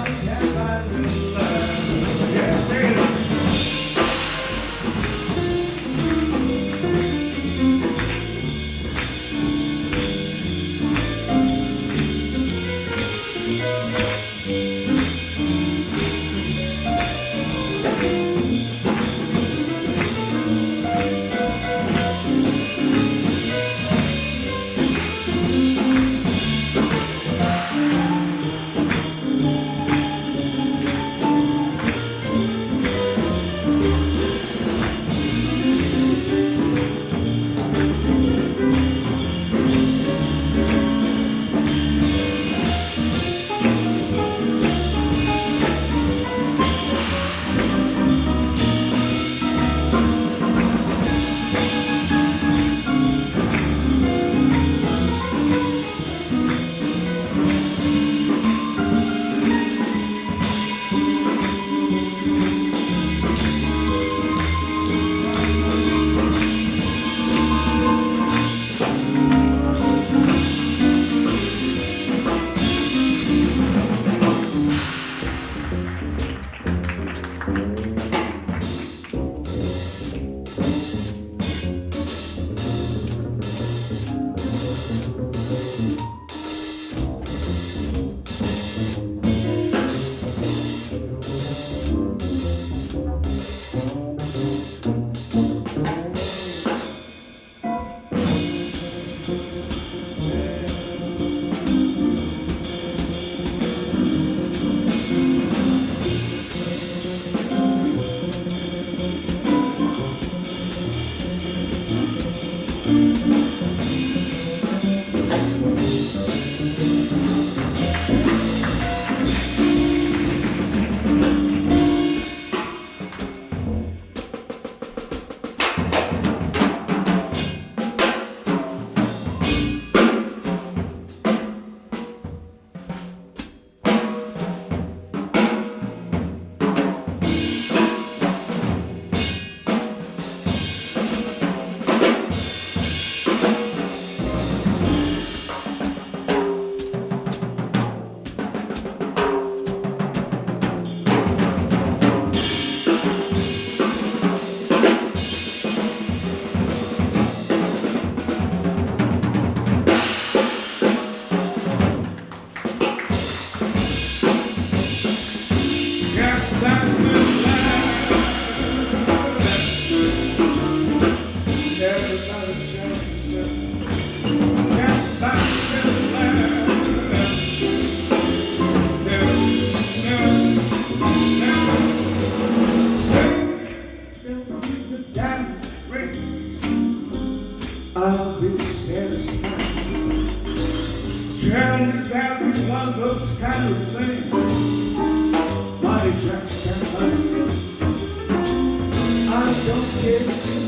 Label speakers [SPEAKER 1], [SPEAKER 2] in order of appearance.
[SPEAKER 1] on. I'll be satisfied. That you want those kind of things. Money Jack's can buy. I don't care.